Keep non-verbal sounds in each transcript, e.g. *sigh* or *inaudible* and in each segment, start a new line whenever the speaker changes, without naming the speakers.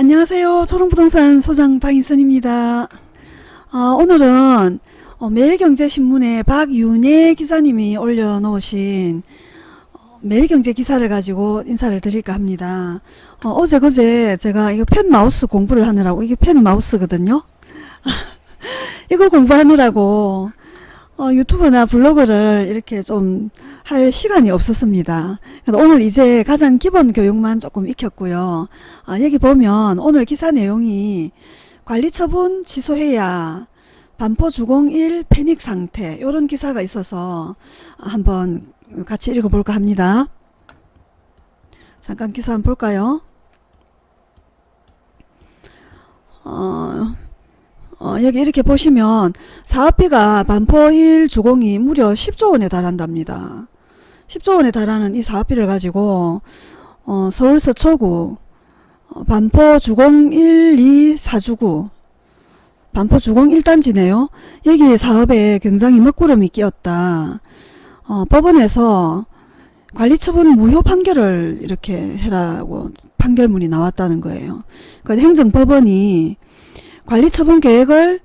안녕하세요. 초롱부동산 소장 방인선입니다. 어, 오늘은 어, 매일경제신문에 박윤혜 기자님이 올려놓으신 어, 매일경제 기사를 가지고 인사를 드릴까 합니다. 어, 제 그제 제가 이거 펜 마우스 공부를 하느라고 이게 펜 마우스거든요. *laughs* 이거 공부하느라고 어, 유튜브나 블로그를 이렇게 좀 할 시간이 없었습니다. 오늘 이제 가장 기본 교육만 조금 익혔고요. 아, 여기 보면 오늘 기사 내용이 관리처분 취소해야 반포 주공 1 패닉 상태 이런 기사가 있어서 한번 같이 읽어볼까 합니다. 잠깐 기사 한번 볼까요? 어, 어, 여기 이렇게 보시면 사업비가 반포 1 주공이 무려 10조 원에 달한답니다. 10조 원에 달하는 이 사업비를 가지고 어, 서울 서초구 어, 반포 주공 1, 2, 4주구 반포 주공 1단지네요. 여기 사업에 굉장히 먹구름이 끼었다. 어, 법원에서 관리처분 무효 판결을 이렇게 해라고 판결문이 나왔다는 거예요. 그 행정법원이 관리처분 계획을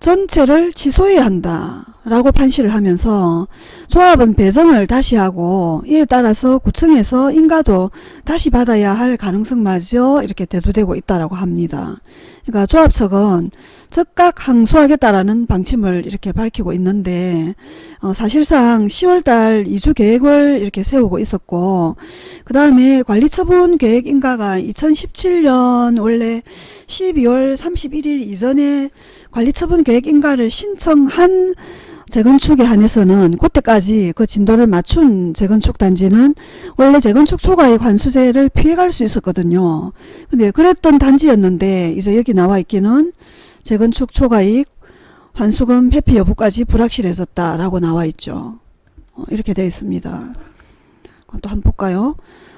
전체를 취소해야 한다 라고 판시를 하면서 조합은 배정을 다시 하고 이에 따라서 구청에서 인가도 다시 받아야 할 가능성마저 이렇게 대두되고 있다라고 합니다. 그러니까 조합 측은 즉각 항소하겠다라는 방침을 이렇게 밝히고 있는데 어, 사실상 10월달 이주 계획을 이렇게 세우고 있었고 그 다음에 관리처분 계획 인가가 2017년 원래 12월 31일 이전에 관리처분 계획 인가를 신청한 재건축에 한해서는 그때까지 그 진도를 맞춘 재건축 단지는 원래 재건축 초과액 환수제를 피해갈 수 있었거든요. 근데 그랬던 단지였는데 이제 여기 나와 있기는 재건축 초과익 환수금 회피 여부까지 불확실해졌다라고 나와 있죠. 어, 이렇게 되어 있습니다. 또 한번 볼까요?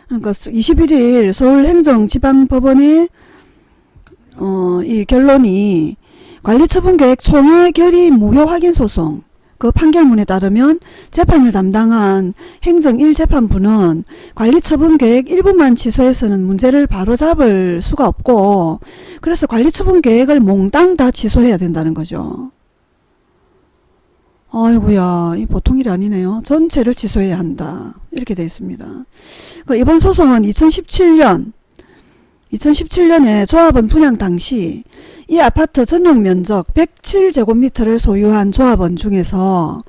그러니까 21일 서울행정지방법원의 어, 이 결론이 관리처분계획 총회 결의 무효 확인 소송 그 판결문에 따르면 재판을 담당한 행정 1재판부는 관리처분 계획 일부만 취소해서는 문제를 바로잡을 수가 없고 그래서 관리처분 계획을 몽땅 다 취소해야 된다는 거죠. 아이고야 이 보통 일이 아니네요. 전체를 취소해야 한다. 이렇게 되어 있습니다. 그 이번 소송은 2017년 2017년에 조합원 분양 당시 이 아파트 전용 면적 107제곱미터를 소유한 조합원 중에서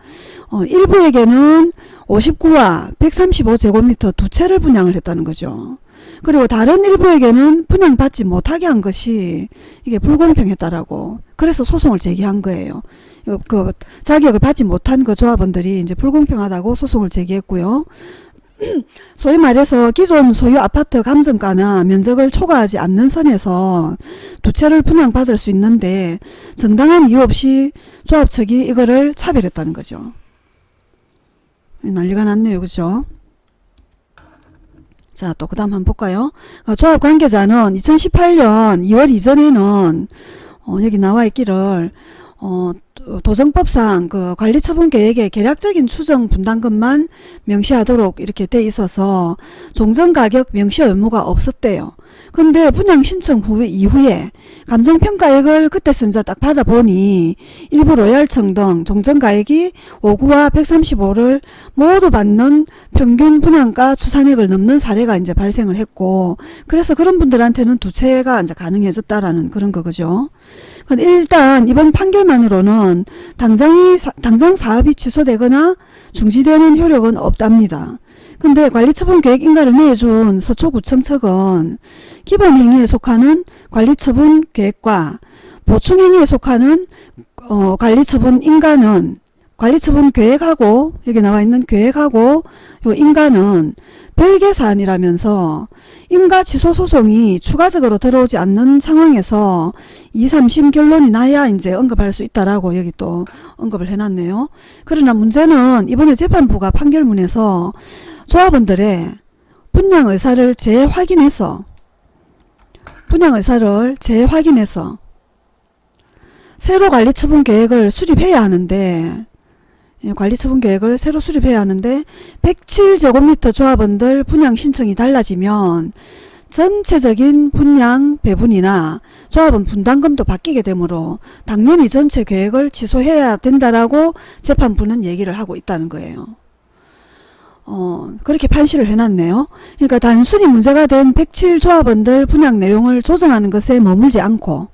어, 일부에게는 59와 135제곱미터 두 채를 분양을 했다는 거죠. 그리고 다른 일부에게는 분양받지 못하게 한 것이 이게 불공평했다라고 그래서 소송을 제기한 거예요. 그 자격을 받지 못한 그 조합원들이 이제 불공평하다고 소송을 제기했고요. *clears throat* 소위 말해서 기존 소유 아파트 감정가나 면적을 초과하지 않는 선에서 두 채를 분양받을 수 있는데 정당한 이유 없이 조합 측이 이거를 차별했다는 거죠. 난리가 났네요. 그죠? 자, 또 그 다음 한번 볼까요? 어, 조합 관계자는 2018년 2월 이전에는 어, 여기 나와 있기를 어, 도정법상 그 관리처분 계획의 계략적인 추정 분담금만 명시하도록 이렇게 돼 있어서 종전가격 명시 의무가 없었대요. 근데 분양 신청 후 이후에 감정평가액을 그때 선자 딱 받아보니 일부 로얄청 등 종전가액이 59와 135를 모두 받는 평균 분양가 추산액을 넘는 사례가 이제 발생을 했고 그래서 그런 분들한테는 두 채가 이제 가능해졌다라는 그런 거죠. 일단 이번 판결만으로는 당장이 당장 사업이 취소되거나 중지되는 효력은 없답니다. 근데 관리처분 계획 인가를 내준 서초구청 측은 기본행위에 속하는 관리처분 계획과 보충행위에 속하는 어, 관리처분 인가는 관리처분 계획하고 여기 나와 있는 계획하고 요 인가는 별개 사안이라면서 인가 취소 소송이 추가적으로 들어오지 않는 상황에서 2, 3심 결론이 나야 이제 언급할 수 있다라고 여기 또 언급을 해놨네요. 그러나 문제는 이번에 재판부가 판결문에서 조합원들의 분양 의사를 재확인해서 분양 의사를 재확인해서 새로 관리 처분 계획을 수립해야 하는데 예, 관리처분 계획을 새로 수립해야 하는데 107제곱미터 조합원들 분양 신청이 달라지면 전체적인 분양 배분이나 조합원 분담금도 바뀌게 되므로 당연히 전체 계획을 취소해야 된다라고 재판부는 얘기를 하고 있다는 거예요. 어, 그렇게 판시를 해놨네요. 그러니까 단순히 문제가 된 107 조합원들 분양 내용을 조정하는 것에 머물지 않고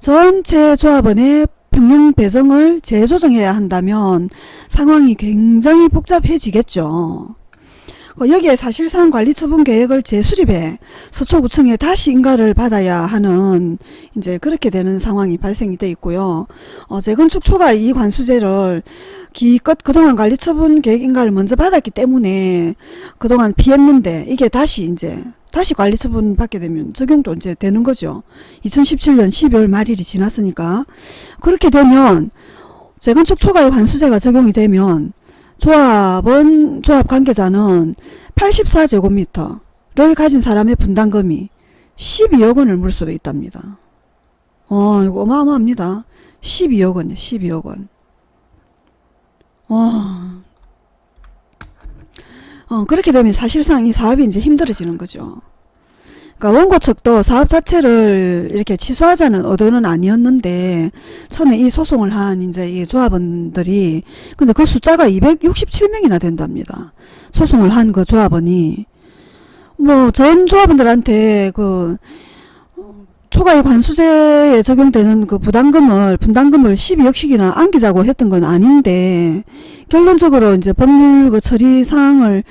전체 조합원의 평형 배정을 재조정해야 한다면 상황이 굉장히 복잡해지겠죠. 어, 여기에 사실상 관리처분 계획을 재수립해 서초구청에 다시 인가를 받아야 하는 이제 그렇게 되는 상황이 발생이 돼 있고요. 어, 재건축 초과 이 관수제를 기껏 그동안 관리처분 계획 인가를 먼저 받았기 때문에 그동안 피했는데 이게 다시 이제 다시 관리처분 받게 되면 적용도 이제 되는 거죠. 2017년 12월 말일이 지났으니까 그렇게 되면 재건축 초과의 관수제가 적용이 되면 조합원 조합 관계자는 84제곱미터를 가진 사람의 분담금이 12억 원을 물 수도 있답니다. 어, 이거 어마어마합니다. 12억 원이요, 12억 원. 와. 어, 그렇게 되면 사실상 이 사업이 이제 힘들어지는 거죠. 그러니까 원고 측도 사업 자체를 이렇게 취소하자는 의도는 아니었는데 처음에 이 소송을 한 이제 이 조합원들이 근데 그 숫자가 267명이나 된답니다. 소송을 한 그 조합원이 뭐 전 조합원들한테 그 초과의 관수제에 적용되는 그 부담금을 분담금을 12억씩이나 안기자고 했던 건 아닌데 결론적으로 이제 법률 그 처리 사항을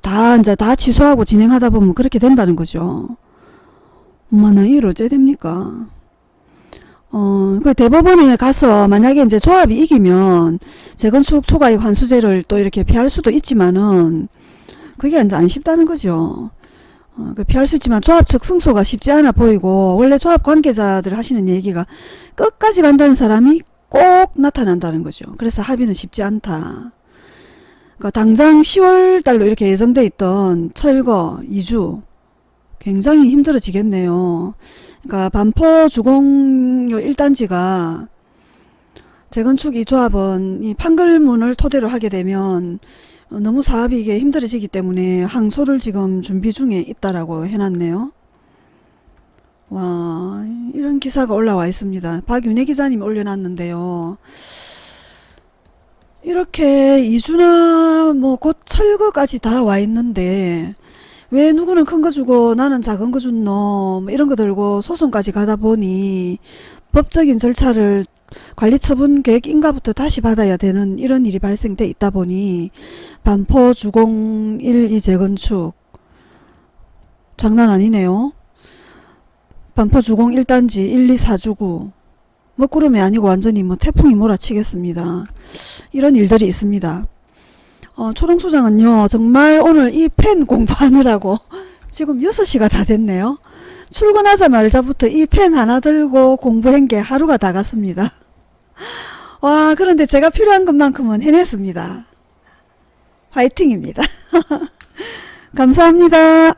다 이제 다 취소하고 진행하다 보면 그렇게 된다는 거죠. 엄마나 이를 어째 됩니까? 어, 그 대법원에 가서 만약에 이제 조합이 이기면 재건축 초과의 환수제를 또 이렇게 피할 수도 있지만은 그게 이제 안 쉽다는 거죠. 어, 그 피할 수 있지만 조합 측 승소가 쉽지 않아 보이고 원래 조합 관계자들 하시는 얘기가 끝까지 간다는 사람이 꼭 나타난다는 거죠. 그래서 합의는 쉽지 않다. 그러니까 당장 10월 달로 이렇게 예정돼 있던 철거 2주 굉장히 힘들어지겠네요. 그러니까 반포 주공요 1단지가 재건축 이 조합은 이 판결문을 토대로 하게 되면 어, 너무 사업이 이게 힘들어지기 때문에 항소를 지금 준비 중에 있다라고 해놨네요. 와 이런 기사가 올라와 있습니다. 박윤혜 기자님이 올려놨는데요. 이렇게 이주나 뭐 곧 철거까지 다 와 있는데 왜 누구는 큰 거 주고 나는 작은 거 준놈 이런 거 들고 소송까지 가다 보니 법적인 절차를 관리처분 계획 인가부터 다시 받아야 되는 이런 일이 발생돼 있다 보니 반포 주공 1, 2 재건축 장난 아니네요. 반포 주공 1단지 1, 2, 4주구 먹구름이 아니고 완전히 뭐 태풍이 몰아치겠습니다. 이런 일들이 있습니다. 어, 초롱소장은요 정말 오늘 이 펜 공부하느라고 *laughs* 지금 6시가 다 됐네요. 출근하자마자부터 이 펜 하나 들고 공부한 게 하루가 다 갔습니다. 와 그런데 제가 필요한 것만큼은 해냈습니다. 화이팅입니다. *laughs* 감사합니다.